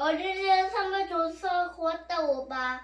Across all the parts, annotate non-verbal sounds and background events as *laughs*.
어린이날 선물 줘서 고맙다 오빠.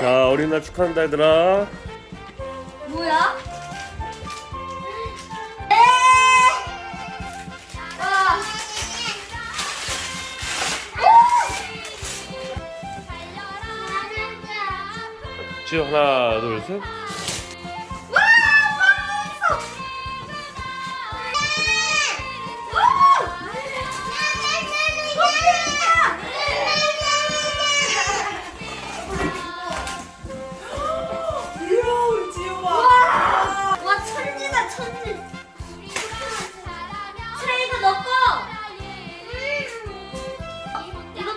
자 어린이날 축하한다 얘들아 뭐야? 에! 와. 지우 하나 둘셋 천지. 트레이도 넣고. 이거.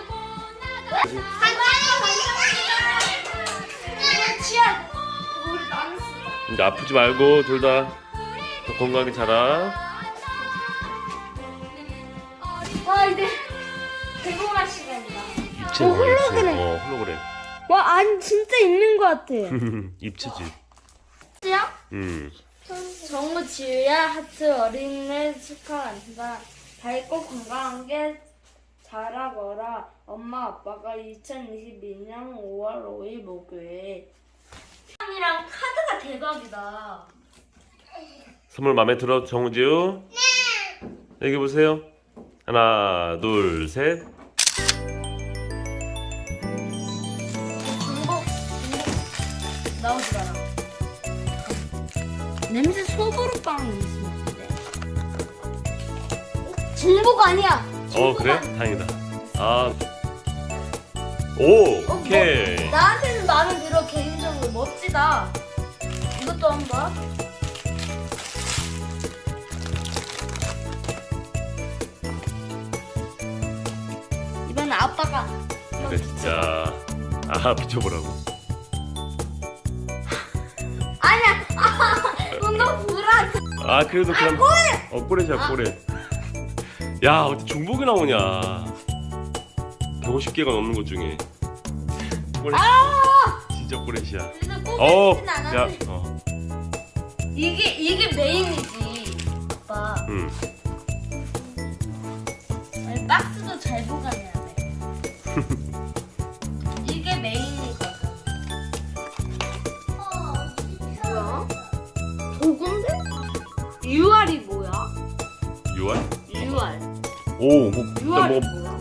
우리 나는 이제 아프지 말고 둘 다 건강하게 자라 와 이제 개봉할 시간이다. 입체 어, 홀로그램. 어 홀로그램 와 아니 진짜 있는 것 같아. *laughs* 입체지 진짜요? 음 정우 지우야 하트 어린이날 축하한다. 밝고 건강하게 자라거라. 엄마 아빠가 2022년 5월 5일 목요일. 이랑 카드가 대박이다. 선물 마음에 들어 정우지우? 네 여기 보세요 하나 둘셋 중복 중복 나오지 마라. 냄새 소보루빵 있었는데. 중복 아니야. 어 중복 그래? 아니야. 다행이다 아 오! 어, 오케이 뭐, 나한테는 마음에 들어 개인적으로 멋지다. 이것도 한번. 이번엔 아빠가. 그래 진짜 아 비춰보라고 아니야. 아, 너무 불안. 아 그래도 어 꼬레시야 꼬레 야 어떻게 중복이 나오냐 150개가 넘는 것 중에 꼬레 아! 진짜 꼬레시야 어, 야. 어, 이게 이게 메인이지. 아빠. 음. 아니, 박스도 잘 보관해야 돼. *laughs* 오, 뭐, 일단 뭐?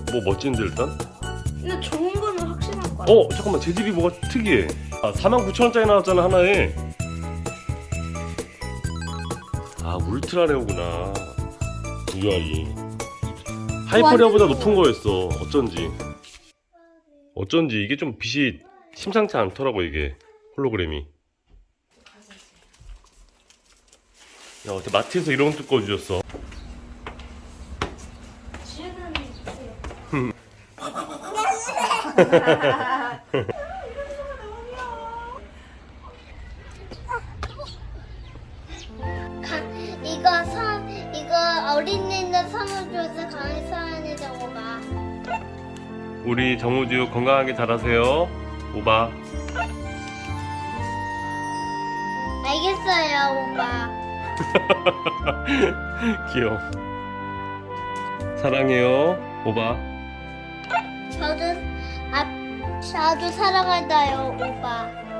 뭐 멋진데 일단? 근데 좋은 거는 확실한 거야. 어, 잠깐만, 제 집이 뭐가 특이해. 아, 49,000원짜리 나왔잖아, 하나에. 아, 울트라레오구나. UR이. 하이퍼레어보다 높은 거였어. 어쩐지. 어쩐지 이게 좀 빛이 심상치 않더라고, 이게. 홀로그램이. 야, 어떻게 마트에서 이런 것도 꺼주셨어? 지우는 있어요. 이거 선 이거 어린이날 선물 줘서 감사합니다 오빠. 우리 정우주 건강하게 자라세요. 오바. 알겠어요 오빠. *laughs* 귀여워. 사랑해요. 오바. 저도 아 저도 사랑한다요 오빠.